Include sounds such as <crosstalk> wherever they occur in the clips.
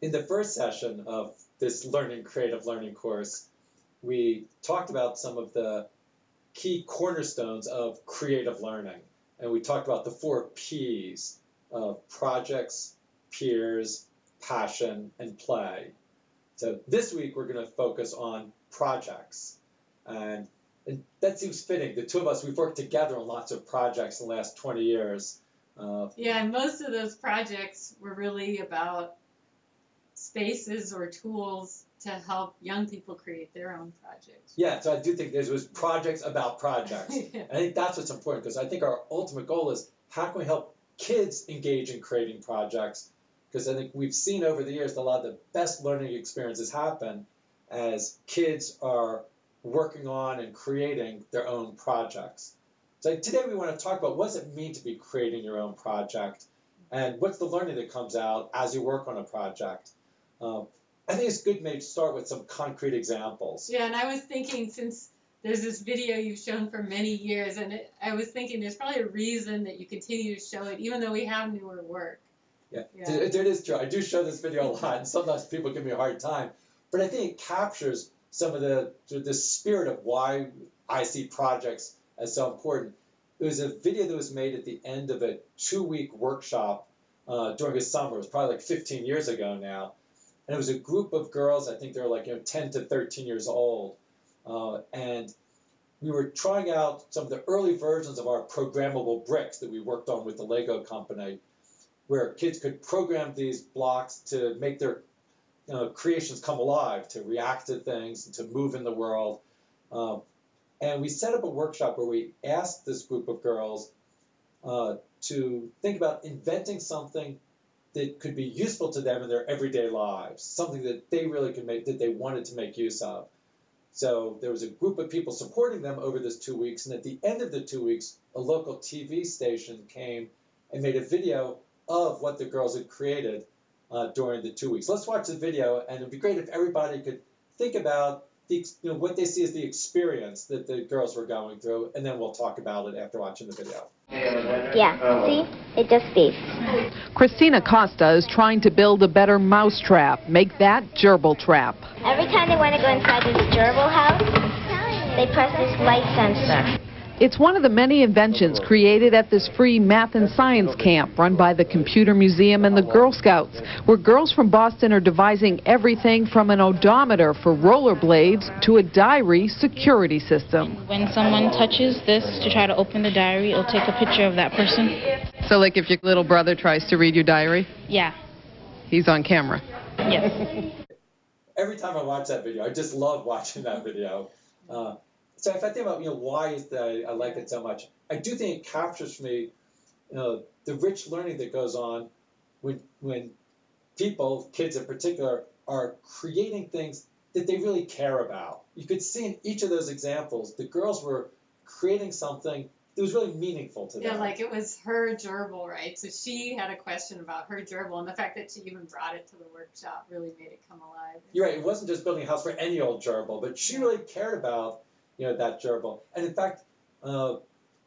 in the first session of this learning creative learning course, we talked about some of the key cornerstones of creative learning. And we talked about the four P's of projects, peers, passion, and play. So this week we're going to focus on projects. And, and, that seems fitting. The two of us, we've worked together on lots of projects in the last 20 years. Uh, yeah, and most of those projects were really about spaces or tools to help young people create their own projects. Yeah, so I do think there was projects about projects. <laughs> yeah. I think that's what's important because I think our ultimate goal is how can we help kids engage in creating projects? Because I think we've seen over the years that a lot of the best learning experiences happen as kids are working on and creating their own projects. So today we want to talk about what does it mean to be creating your own project and what's the learning that comes out as you work on a project. Um, I think it's good maybe to start with some concrete examples. Yeah, and I was thinking since there's this video you've shown for many years, and it, I was thinking there's probably a reason that you continue to show it, even though we have newer work. Yeah, yeah. It, it is true. I do show this video a lot, and sometimes people give me a hard time, but I think it captures some of the the spirit of why I see projects as so important. It was a video that was made at the end of a two-week workshop uh, during the summer. It was probably like 15 years ago now and it was a group of girls. I think they were like you know 10 to 13 years old, uh, and we were trying out some of the early versions of our programmable bricks that we worked on with the Lego company, where kids could program these blocks to make their you know, creations come alive, to react to things, and to move in the world. Um, and we set up a workshop where we asked this group of girls uh, to think about inventing something that could be useful to them in their everyday lives, something that they really could make, that they wanted to make use of. So there was a group of people supporting them over this two weeks, and at the end of the two weeks, a local TV station came and made a video of what the girls had created uh, during the two weeks. Let's watch the video, and it'd be great if everybody could think about the, you know, what they see as the experience that the girls were going through, and then we'll talk about it after watching the video. Yeah, see? It just beeps. Christina Costa is trying to build a better mouse trap. Make that gerbil trap. Every time they want to go inside this gerbil house, they press this light sensor. It's one of the many inventions created at this free math and science camp run by the Computer Museum and the Girl Scouts, where girls from Boston are devising everything from an odometer for rollerblades to a diary security system. When someone touches this to try to open the diary, it'll take a picture of that person. So like if your little brother tries to read your diary? Yeah. He's on camera? Yes. Every time I watch that video, I just love watching that video. Uh, so if I think about you know why is that I, I like it so much, I do think it captures for me, you know, the rich learning that goes on when when people, kids in particular, are creating things that they really care about. You could see in each of those examples, the girls were creating something that was really meaningful to them. Yeah, like it was her gerbil, right? So she had a question about her gerbil, and the fact that she even brought it to the workshop really made it come alive. You're right. It wasn't just building a house for any old gerbil, but she really cared about you know, that gerbil. And in fact, uh,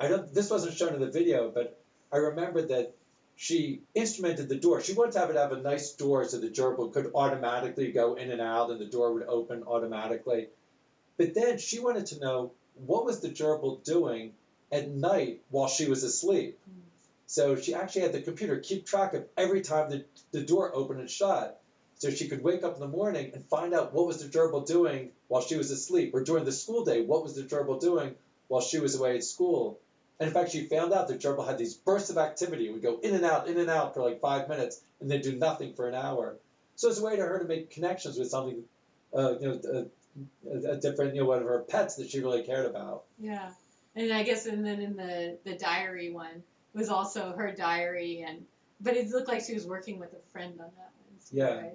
I don't. This wasn't shown in the video, but I remember that she instrumented the door. She wanted to have it have a nice door so the gerbil could automatically go in and out, and the door would open automatically. But then she wanted to know what was the gerbil doing at night while she was asleep. Mm. So she actually had the computer keep track of every time the, the door opened and shut so she could wake up in the morning and find out what was the gerbil doing while she was asleep, or during the school day, what was the gerbil doing while she was away at school. And in fact, she found out the gerbil had these bursts of activity. It would go in and out, in and out for like five minutes, and then do nothing for an hour. So it's a way to her to make connections with something, uh, you know, a, a different, you know, one of her pets that she really cared about. Yeah, and I guess, and then in the the diary one was also her diary, and but it looked like she was working with a friend on that one. Yeah. Right?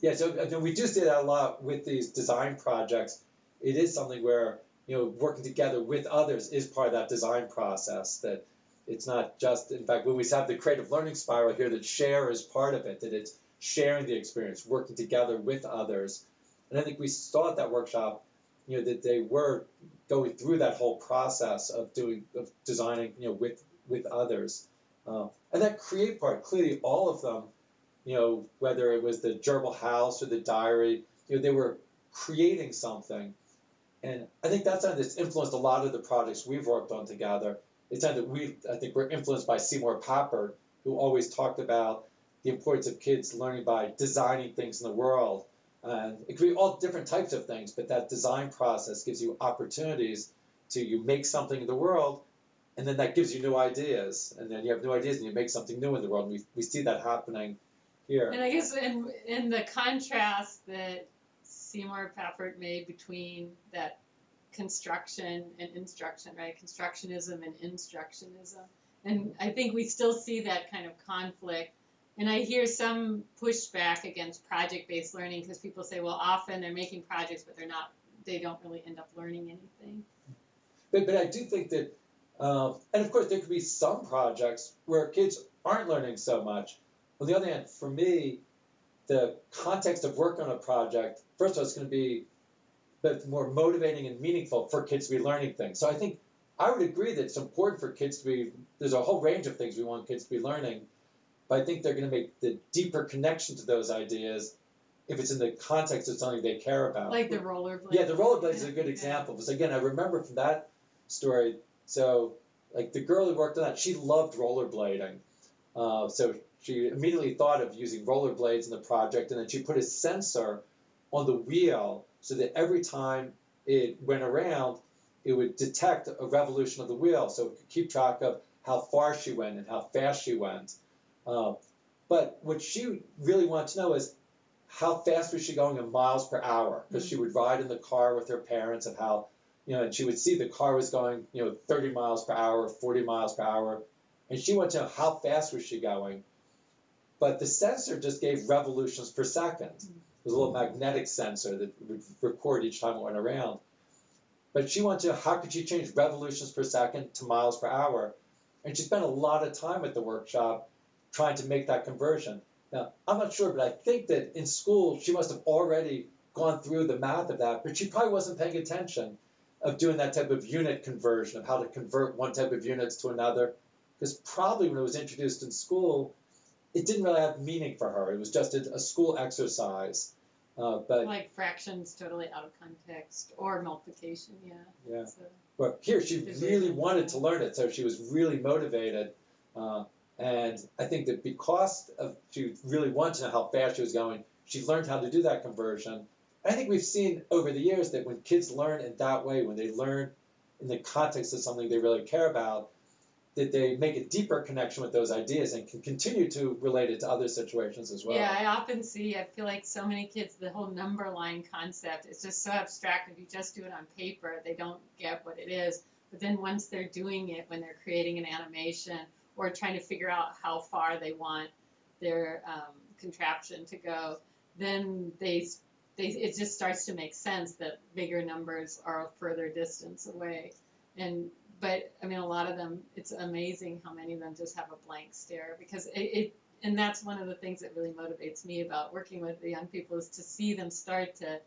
Yeah, so we do see that a lot with these design projects. It is something where you know working together with others is part of that design process. That it's not just, in fact, when we have the creative learning spiral here, that share is part of it. That it's sharing the experience, working together with others. And I think we saw at that workshop, you know, that they were going through that whole process of doing of designing, you know, with with others. Uh, and that create part, clearly all of them you know, whether it was the gerbil house or the diary, you know, they were creating something. And I think that's something that's influenced a lot of the projects we've worked on together. It's something that we, I think, we're influenced by Seymour Papert, who always talked about the importance of kids learning by designing things in the world. And it could be all different types of things, but that design process gives you opportunities to you make something in the world, and then that gives you new ideas, and then you have new ideas and you make something new in the world. We, we see that happening here. And I guess in in the contrast that Seymour Papert made between that construction and instruction, right? Constructionism and instructionism. And I think we still see that kind of conflict. And I hear some pushback against project-based learning because people say, well, often they're making projects, but they're not, they don't really end up learning anything. But, but I do think that, um, and of course, there could be some projects where kids aren't learning so much. On the other hand, for me, the context of work on a project, first of all, it's going to be but more motivating and meaningful for kids to be learning things. So I think I would agree that it's important for kids to be, there's a whole range of things we want kids to be learning, but I think they're going to make the deeper connection to those ideas if it's in the context of something they care about. Like the rollerblades. Yeah, the rollerblades is a good example. Because again, I remember from that story, so like the girl who worked on that, she loved rollerblading. Uh, so she immediately thought of using rollerblades in the project, and then she put a sensor on the wheel so that every time it went around, it would detect a revolution of the wheel, so it could keep track of how far she went and how fast she went. Uh, but what she really wanted to know is how fast was she going in miles per hour? Because mm-hmm. she would ride in the car with her parents of how, you know, and she would see the car was going, you know, 30 miles per hour, 40 miles per hour, and she wanted to know how fast was she going. But the sensor just gave revolutions per 2nd mm-hmm was a little magnetic sensor that would record each time it went around. But she wanted to, know how could she change revolutions per second to miles per hour? And she spent a lot of time at the workshop trying to make that conversion. Now, I'm not sure, but I think that in school she must have already gone through the math of that, but she probably wasn't paying attention of doing that type of unit conversion, of how to convert one type of units to another. Because probably when it was introduced in school, it didn't really have meaning for her. It was just a, a school exercise. Uh, but like fractions totally out of context or multiplication, yeah. Yeah. So, well, here she really wanted to learn it, so she was really motivated. Uh, and I think that because of she really wanted to know how fast she was going, she learned how to do that conversion. I think we've seen over the years that when kids learn in that way, when they learn in the context of something they really care about, that they make a deeper connection with those ideas and can continue to relate it to other situations as well. Yeah, I often see, I feel like so many kids, the whole number line concept is just so abstract. If you just do it on paper, they don't get what it is. But then once they're doing it, when they're creating an animation or trying to figure out how far they want their um, contraption to go, then they, they it just starts to make sense that bigger numbers are a further distance away. And but I mean, a lot of them, it's amazing how many of them just have a blank stare because it, it and that's one of the things that really motivates me about working with the young people is to see them start to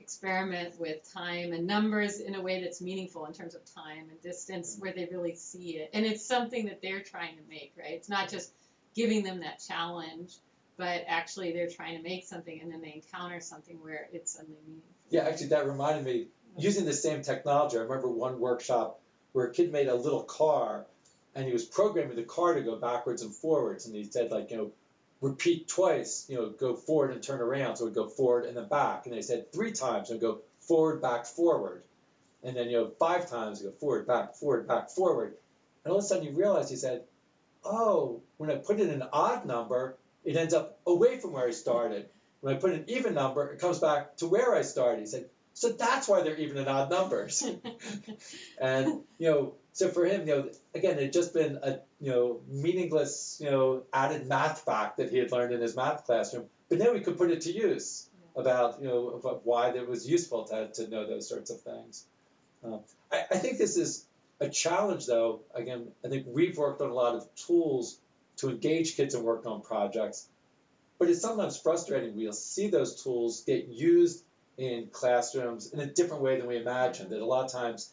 experiment with time and numbers in a way that's meaningful in terms of time and distance where they really see it. And it's something that they're trying to make right? It's not just giving them that challenge but actually they're trying to make something and then they encounter something where it's suddenly meaningful. Yeah actually that reminded me using the same technology i remember one workshop where a kid made a little car and he was programming the car to go backwards and forwards. And he said, like, you know, repeat twice, you know, go forward and turn around. So it would go forward and then back. And they said three times and go forward, back, forward. And then, you know, five times, go forward, back, forward, back, forward. And all of a sudden you realize, he said, oh, when I put in an odd number, it ends up away from where I started. When I put an even number, it comes back to where I started. He said, so that's why they're even and odd numbers. <laughs> and you know, so for him, you know, again, it had just been a you know meaningless, you know, added math fact that he had learned in his math classroom. But now we could put it to use about you know why it was useful to to know those sorts of things. Um, I, I think this is a challenge, though. Again, I think we've worked on a lot of tools to engage kids and work on projects, but it's sometimes frustrating. We'll see those tools get used in classrooms in a different way than we imagine. That a lot of times,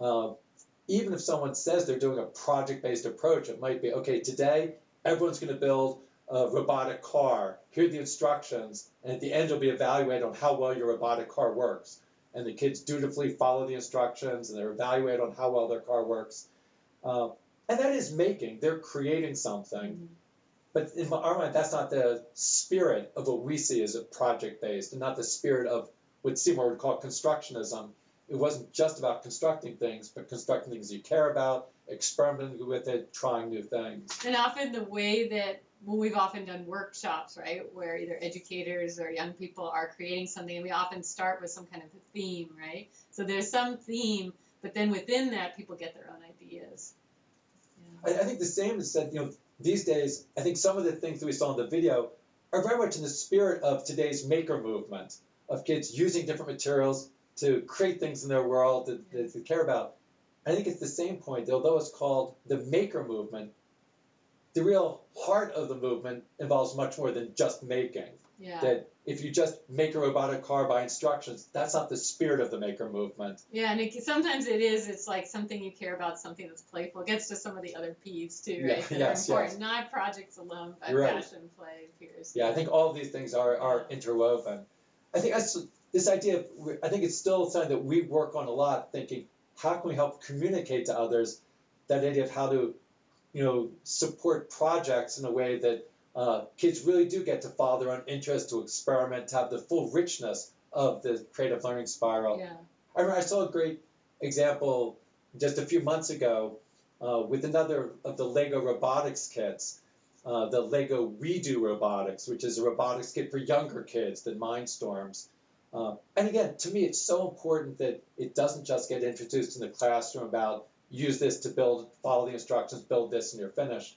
uh, even if someone says they're doing a project-based approach, it might be okay. Today, everyone's going to build a robotic car. Here are the instructions, and at the end you'll be evaluated on how well your robotic car works. And the kids dutifully follow the instructions, and they're evaluated on how well their car works. Uh, and that is making. They're creating something. But in our mind, that's not the spirit of what we see as a project based, and not the spirit of what Seymour would call constructionism. It wasn't just about constructing things, but constructing things you care about, experimenting with it, trying new things. And often the way that well, we've often done workshops, right, where either educators or young people are creating something, and we often start with some kind of a theme, right? So there's some theme, but then within that, people get their own ideas. I, I think the same is said, you know, these days, I think some of the things that we saw in the video are very much in the spirit of today's maker movement, of kids using different materials to create things in their world that, that they care about. I think it's the same point, that although it's called the maker movement, the real heart of the movement involves much more than just making. Yeah. That if you just make a robotic car by instructions, that's not the spirit of the maker movement. Yeah, and it, sometimes it is. It's like something you care about, something that's playful. It gets to some of the other P's too, right? Yeah, that yes, are important. yes. Not projects alone, but Right. passion, play, peers. Yeah, I think all of these things are, are interwoven. I think that's this idea of I think it's still something that we work on a lot, thinking how can we help communicate to others that idea of how to, you know, support projects in a way that uh, kids really do get to follow their own interest, to experiment, to have the full richness of the creative learning spiral. Yeah. I remember I saw a great example just a few months ago uh, with another of the Lego robotics kits, uh, the Lego WeDo Robotics, which is a robotics kit for younger kids than Mindstorms. Uh, and again, to me, it's so important that it doesn't just get introduced in the classroom about use this to build, follow the instructions, build this, and you're finished.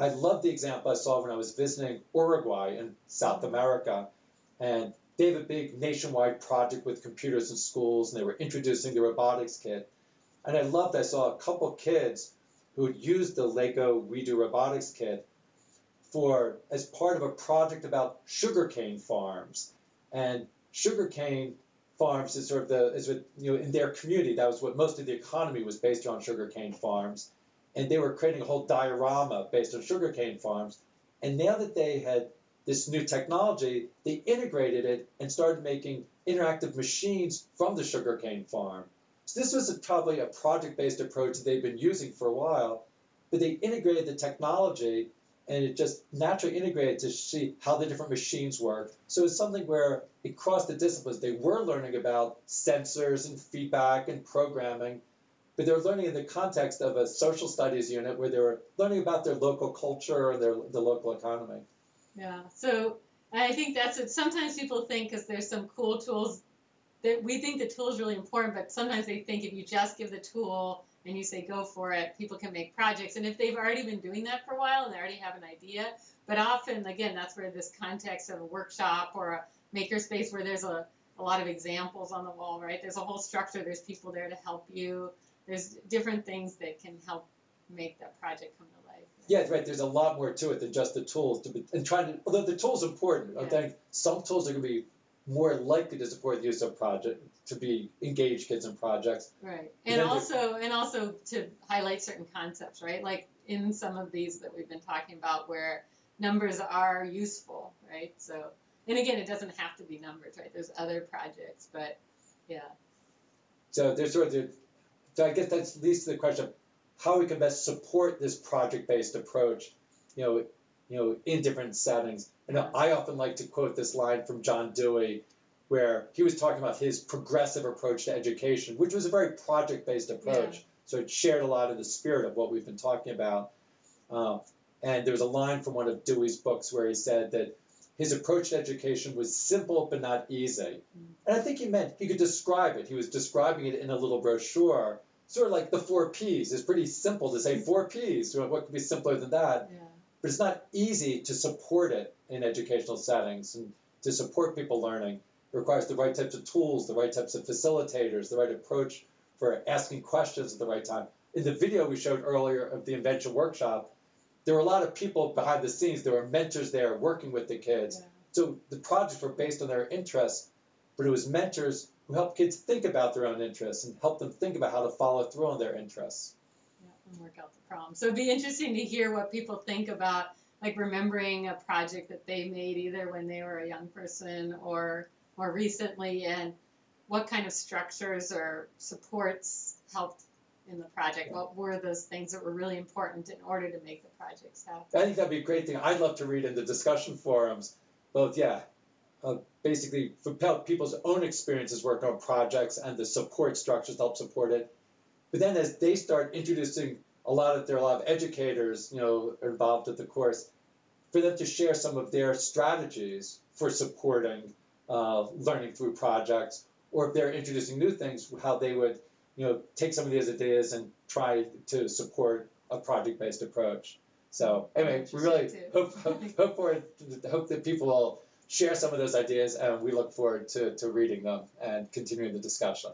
I love the example I saw when I was visiting Uruguay in South America, and they have a big nationwide project with computers in schools, and they were introducing the robotics kit. And I loved, I saw a couple kids who had used the Lego WeDo Robotics Kit for as part of a project about sugarcane farms. And sugarcane farms is sort of the is what you know in their community that was what most of the economy was based on sugarcane farms, and they were creating a whole diorama based on sugarcane farms. And now that they had this new technology, they integrated it and started making interactive machines from the sugarcane farm. So this was a, probably a project-based approach that they've been using for a while, but they integrated the technology and it just naturally integrated to see how the different machines work. So it's something where it crossed the disciplines. They were learning about sensors and feedback and programming, but they're learning in the context of a social studies unit where they were learning about their local culture and their the local economy. Yeah. So I think that's it. Sometimes people think because there's some cool tools that we think the tool is really important, but sometimes they think if you just give the tool and you say go for it, people can make projects. And if they've already been doing that for a while and they already have an idea, but often again that's where this context of a workshop or a makerspace where there's a, a lot of examples on the wall, right? There's a whole structure. There's people there to help you. There's different things that can help make that project come to life. Yeah, right. There's a lot more to it than just the tools. To be, and trying to, although the tool's are important, I think some tools are going to be more likely to support the use of project to be engaged kids in projects. Right. And And then the- also and also to highlight certain concepts, right? Like in some of these that we've been talking about where numbers are useful, right? So and again it doesn't have to be numbers, right? There's other projects, but yeah. So there's sort of so I guess that leads to the question of how we can best support this project-based approach, you know, you know, in different settings. And I often like to quote this line from John Dewey, where he was talking about his progressive approach to education, which was a very project-based approach. Yeah. So it shared a lot of the spirit of what we've been talking about. Um, and there was a line from one of Dewey's books where he said that his approach to education was simple but not easy. And I think he meant he could describe it. He was describing it in a little brochure, sort of like the four P's. It's pretty simple to say four P's. You know, What could be simpler than that? Yeah. But it's not easy to support it in educational settings and to support people learning. It requires the right types of tools, the right types of facilitators, the right approach for asking questions at the right time. In the video we showed earlier of the invention workshop, there were a lot of people behind the scenes. There were mentors there working with the kids. Yeah. So the projects were based on their interests, but it was mentors who help kids think about their own interests and help them think about how to follow through on their interests. Yeah, and work out the problem. So it'd be interesting to hear what people think about like remembering a project that they made either when they were a young person or more recently, and what kind of structures or supports helped in the project. What were those things that were really important in order to make the projects happen? I think that'd be a great thing. I'd love to read in the discussion forums, both yeah, uh, basically for people's own experiences working on projects and the support structures to help support it. But then as they start introducing a lot of there are a lot of educators, you know, involved with the course, for them to share some of their strategies for supporting uh, learning through projects, or if they're introducing new things, how they would, you know, take some of these ideas and try to support a project-based approach. So anyway, we really Interesting hope hope for hope that people will share some of those ideas, and we look forward to, to reading them and continuing the discussion.